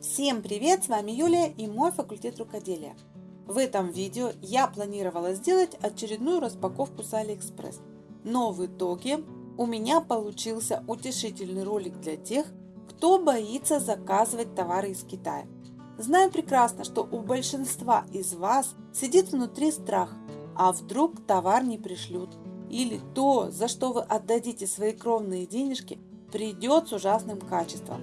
Всем привет! С вами Юлия и мой факультет рукоделия. В этом видео я планировала сделать очередную распаковку с Алиэкспресс. Но в итоге у меня получился утешительный ролик для тех, кто боится заказывать товары из Китая. Знаю прекрасно, что у большинства из вас сидит внутри страх, а вдруг товар не пришлют, или то, за что вы отдадите свои кровные денежки, придет с ужасным качеством.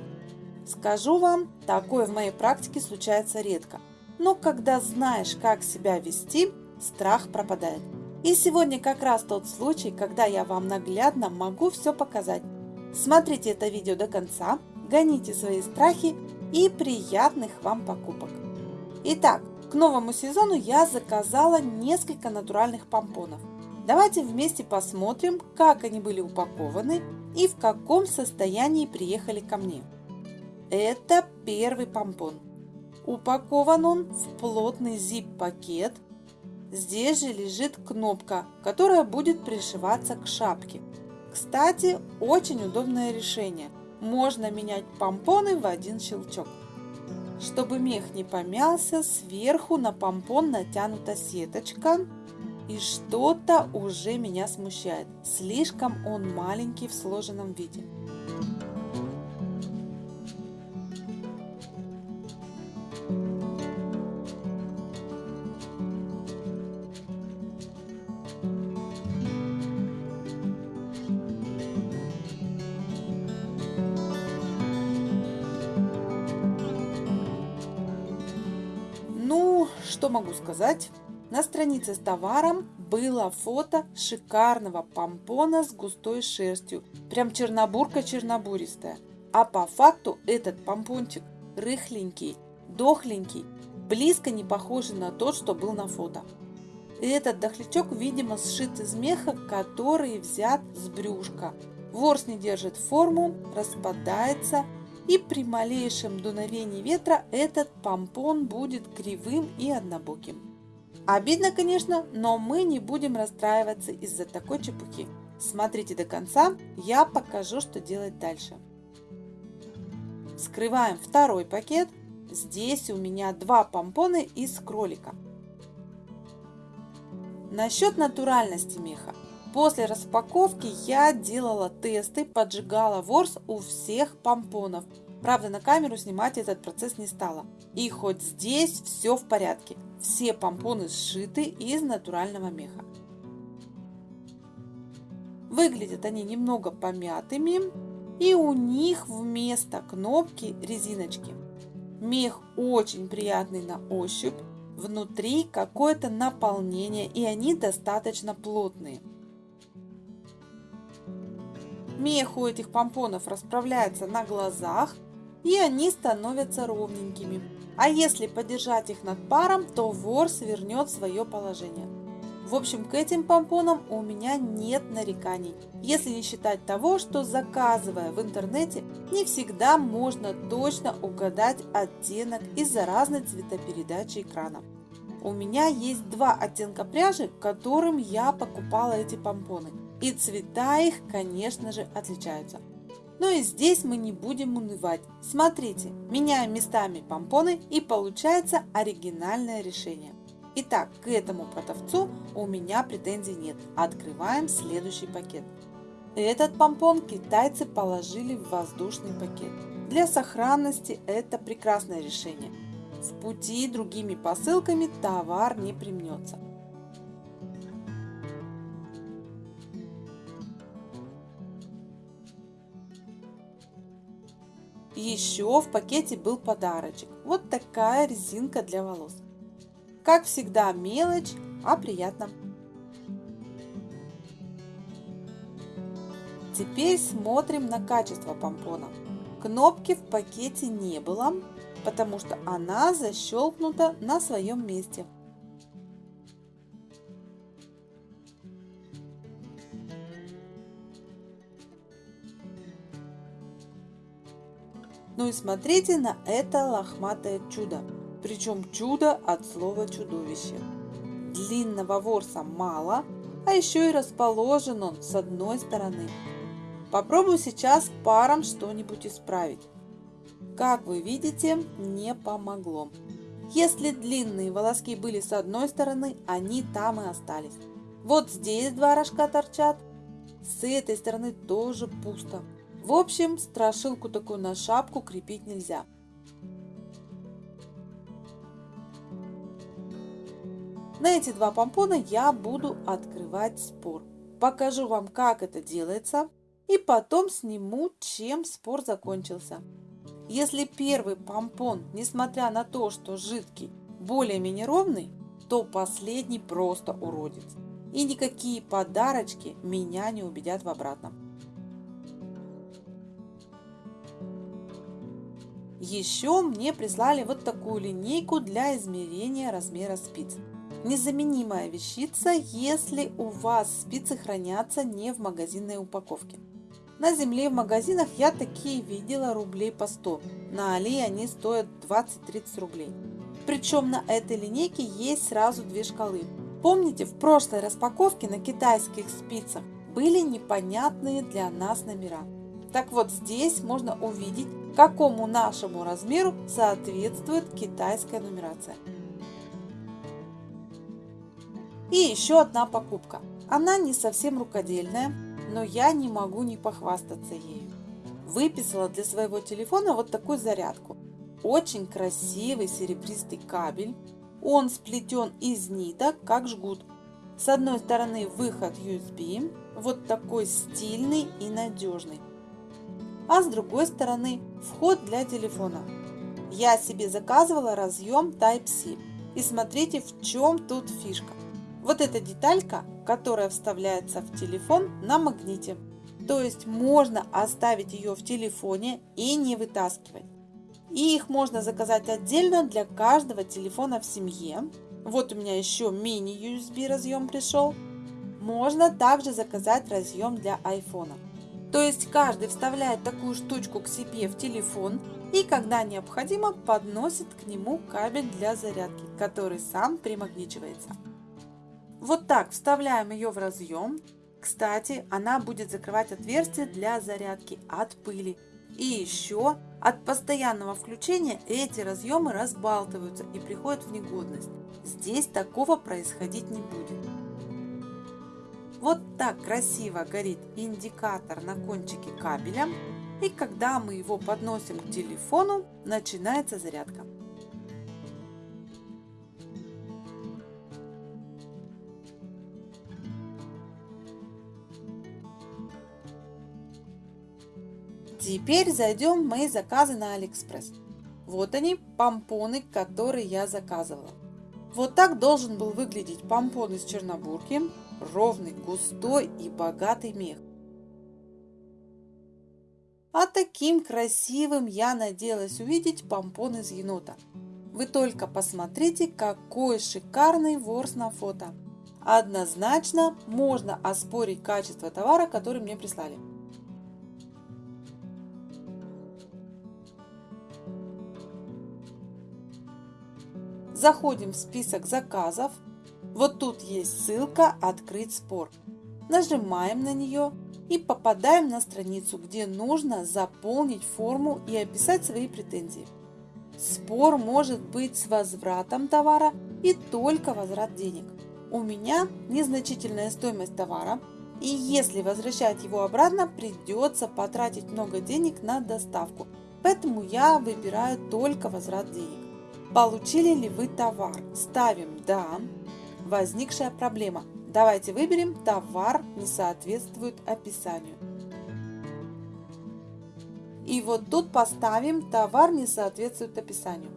Скажу вам, такое в моей практике случается редко. Но когда знаешь, как себя вести, страх пропадает. И сегодня как раз тот случай, когда я вам наглядно могу все показать. Смотрите это видео до конца, гоните свои страхи и приятных вам покупок. Итак, к новому сезону я заказала несколько натуральных помпонов. Давайте вместе посмотрим, как они были упакованы и в каком состоянии приехали ко мне. Это первый помпон. Упакован он в плотный zip-пакет. Здесь же лежит кнопка, которая будет пришиваться к шапке. Кстати, очень удобное решение. Можно менять помпоны в один щелчок. Чтобы мех не помялся, сверху на помпон натянута сеточка. И что-то уже меня смущает. Слишком он маленький в сложенном виде. Что могу сказать? На странице с товаром было фото шикарного помпона с густой шерстью. Прям чернобурка-чернобуристая. А по факту этот помпончик рыхленький, дохленький, близко не похожий на тот, что был на фото. Этот дохлячок, видимо, сшит из меха, который взят с брюшка. Ворс не держит форму, распадается и при малейшем дуновении ветра этот помпон будет кривым и однобоким. Обидно, конечно, но мы не будем расстраиваться из-за такой чепухи. Смотрите до конца, я покажу, что делать дальше. Скрываем второй пакет. Здесь у меня два помпона из кролика. Насчет натуральности меха. После распаковки я делала тесты, поджигала ворс у всех помпонов. Правда, на камеру снимать этот процесс не стала. И хоть здесь все в порядке. Все помпоны сшиты из натурального меха. Выглядят они немного помятыми. И у них вместо кнопки резиночки. Мех очень приятный на ощупь. Внутри какое-то наполнение и они достаточно плотные. Мех у этих помпонов расправляется на глазах, и они становятся ровненькими. А если подержать их над паром, то ворс вернет свое положение. В общем, к этим помпонам у меня нет нареканий, если не считать того, что заказывая в интернете, не всегда можно точно угадать оттенок из-за разной цветопередачи экрана. У меня есть два оттенка пряжи, которым я покупала эти помпоны. И цвета их, конечно же, отличаются. Но и здесь мы не будем унывать. Смотрите, меняем местами помпоны и получается оригинальное решение. Итак, к этому продавцу у меня претензий нет. Открываем следующий пакет. Этот помпон китайцы положили в воздушный пакет. Для сохранности это прекрасное решение. В пути другими посылками товар не примнется. Еще в пакете был подарочек. Вот такая резинка для волос. Как всегда мелочь, а приятно. Теперь смотрим на качество помпона. Кнопки в пакете не было, потому что она защелкнута на своем месте. Ну и смотрите на это лохматое чудо. Причем чудо от слова чудовище. Длинного ворса мало, а еще и расположен он с одной стороны. Попробую сейчас паром что-нибудь исправить. Как вы видите, не помогло. Если длинные волоски были с одной стороны, они там и остались. Вот здесь два рожка торчат, с этой стороны тоже пусто. В общем, страшилку такую на шапку крепить нельзя. На эти два помпона я буду открывать спор. Покажу вам, как это делается, и потом сниму, чем спор закончился. Если первый помпон, несмотря на то, что жидкий, более-менее ровный, то последний просто уродец. И никакие подарочки меня не убедят в обратном. Еще мне прислали вот такую линейку для измерения размера спиц. Незаменимая вещица, если у вас спицы хранятся не в магазинной упаковке. На земле в магазинах я такие видела рублей по 100. На Али они стоят 20-30 рублей. Причем на этой линейке есть сразу две шкалы. Помните, в прошлой распаковке на китайских спицах были непонятные для нас номера. Так вот здесь можно увидеть, какому нашему размеру соответствует китайская нумерация. И еще одна покупка. Она не совсем рукодельная, но я не могу не похвастаться ею. Выписала для своего телефона вот такую зарядку. Очень красивый серебристый кабель. Он сплетен из ниток, как жгут. С одной стороны выход USB, вот такой стильный и надежный. А с другой стороны вход для телефона. Я себе заказывала разъем Type-C. И смотрите, в чем тут фишка. Вот эта деталька, которая вставляется в телефон на магните. То есть можно оставить ее в телефоне и не вытаскивать. И их можно заказать отдельно для каждого телефона в семье. Вот у меня еще мини-USB разъем пришел. Можно также заказать разъем для iPhone. То есть каждый вставляет такую штучку к себе в телефон и когда необходимо подносит к нему кабель для зарядки, который сам примагничивается. Вот так вставляем ее в разъем. Кстати, она будет закрывать отверстие для зарядки от пыли. И еще от постоянного включения эти разъемы разбалтываются и приходят в негодность. Здесь такого происходить не будет. Так красиво горит индикатор на кончике кабеля. И когда мы его подносим к телефону, начинается зарядка. Теперь зайдем в мои заказы на Алиэкспресс. Вот они, помпоны, которые я заказывала. Вот так должен был выглядеть помпон из Чернобурки. Ровный, густой и богатый мех. А таким красивым я надеялась увидеть помпон из енота. Вы только посмотрите, какой шикарный ворс на фото. Однозначно можно оспорить качество товара, который мне прислали. Заходим в список заказов. Вот тут есть ссылка «Открыть спор». Нажимаем на нее и попадаем на страницу, где нужно заполнить форму и описать свои претензии. Спор может быть с возвратом товара и только возврат денег. У меня незначительная стоимость товара, и если возвращать его обратно, придется потратить много денег на доставку, поэтому я выбираю только возврат денег. Получили ли вы товар? Ставим «Да». Возникшая проблема. Давайте выберем «Товар не соответствует описанию». И вот тут поставим «Товар не соответствует описанию».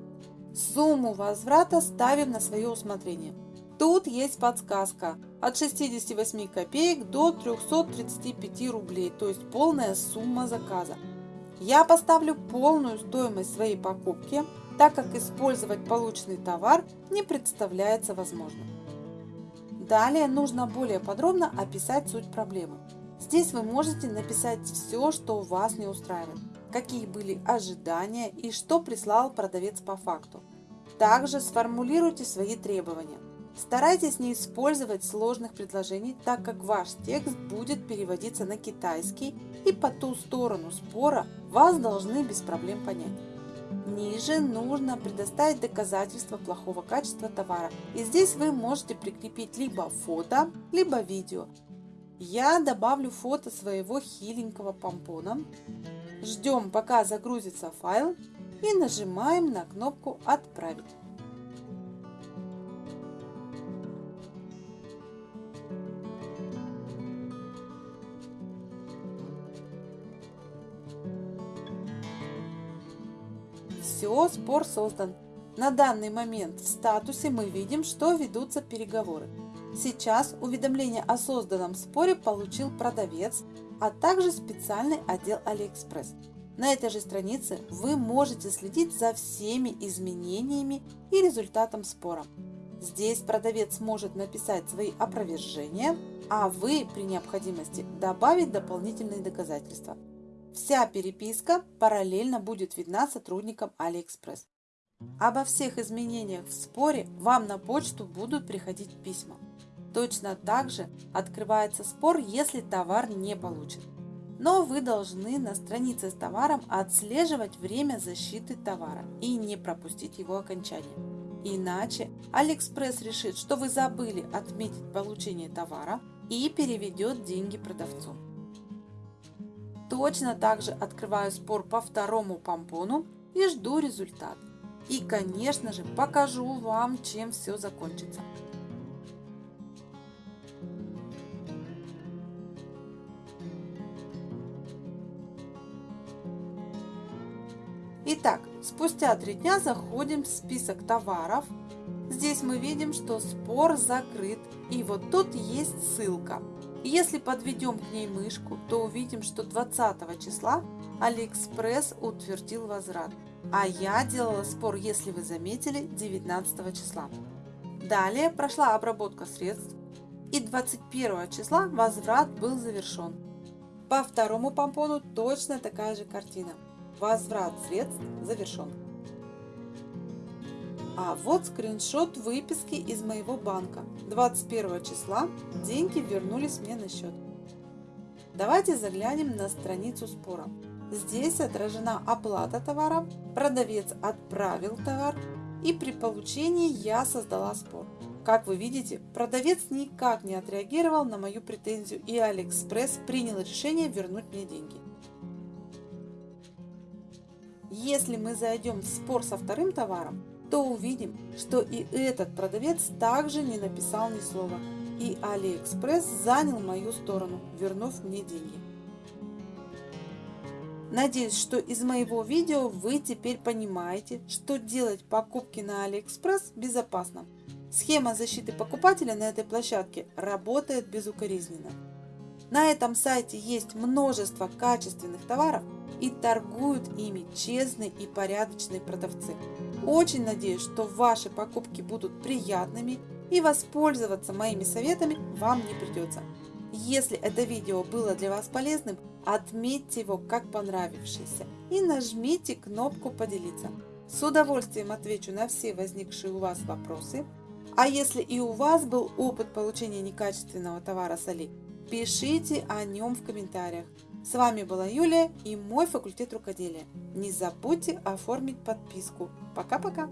Сумму возврата ставим на свое усмотрение. Тут есть подсказка от 68 копеек до 335 рублей, то есть полная сумма заказа. Я поставлю полную стоимость своей покупки – так как использовать полученный товар не представляется возможным. Далее нужно более подробно описать суть проблемы. Здесь вы можете написать все, что вас не устраивает, какие были ожидания и что прислал продавец по факту. Также сформулируйте свои требования. Старайтесь не использовать сложных предложений, так как ваш текст будет переводиться на китайский и по ту сторону спора вас должны без проблем понять. Ниже нужно предоставить доказательства плохого качества товара. И здесь вы можете прикрепить либо фото, либо видео. Я добавлю фото своего хиленького помпона. Ждем пока загрузится файл и нажимаем на кнопку «Отправить». Все, спор создан. На данный момент в статусе мы видим, что ведутся переговоры. Сейчас уведомление о созданном споре получил продавец, а также специальный отдел AliExpress. На этой же странице вы можете следить за всеми изменениями и результатом спора. Здесь продавец может написать свои опровержения, а вы при необходимости добавить дополнительные доказательства. Вся переписка параллельно будет видна сотрудникам AliExpress. Обо всех изменениях в споре вам на почту будут приходить письма. Точно так же открывается спор, если товар не получен. Но вы должны на странице с товаром отслеживать время защиты товара и не пропустить его окончание. Иначе AliExpress решит, что вы забыли отметить получение товара и переведет деньги продавцу. Точно так же открываю спор по второму помпону и жду результат. И конечно же покажу вам, чем все закончится. Итак, спустя три дня заходим в список товаров. Здесь мы видим, что спор закрыт. И вот тут есть ссылка. Если подведем к ней мышку, то увидим, что 20 числа AliExpress утвердил возврат. А я делала спор, если вы заметили, 19 числа. Далее прошла обработка средств и 21 числа возврат был завершен. По второму помпону точно такая же картина. Возврат средств завершен. А вот скриншот выписки из моего банка. 21 числа деньги вернулись мне на счет. Давайте заглянем на страницу спора. Здесь отражена оплата товара, продавец отправил товар и при получении я создала спор. Как вы видите, продавец никак не отреагировал на мою претензию и Алиэкспресс принял решение вернуть мне деньги. Если мы зайдем в спор со вторым товаром, то увидим, что и этот продавец также не написал ни слова. И Алиэкспресс занял мою сторону, вернув мне деньги. Надеюсь, что из моего видео вы теперь понимаете, что делать покупки на Алиэкспресс безопасно. Схема защиты покупателя на этой площадке работает безукоризненно. На этом сайте есть множество качественных товаров и торгуют ими честные и порядочные продавцы. Очень надеюсь, что ваши покупки будут приятными и воспользоваться моими советами вам не придется. Если это видео было для вас полезным, отметьте его как понравившееся и нажмите кнопку «Поделиться». С удовольствием отвечу на все возникшие у вас вопросы. А если и у вас был опыт получения некачественного товара с Али, пишите о нем в комментариях. С вами была Юлия и мой факультет рукоделия. Не забудьте оформить подписку. Пока-пока!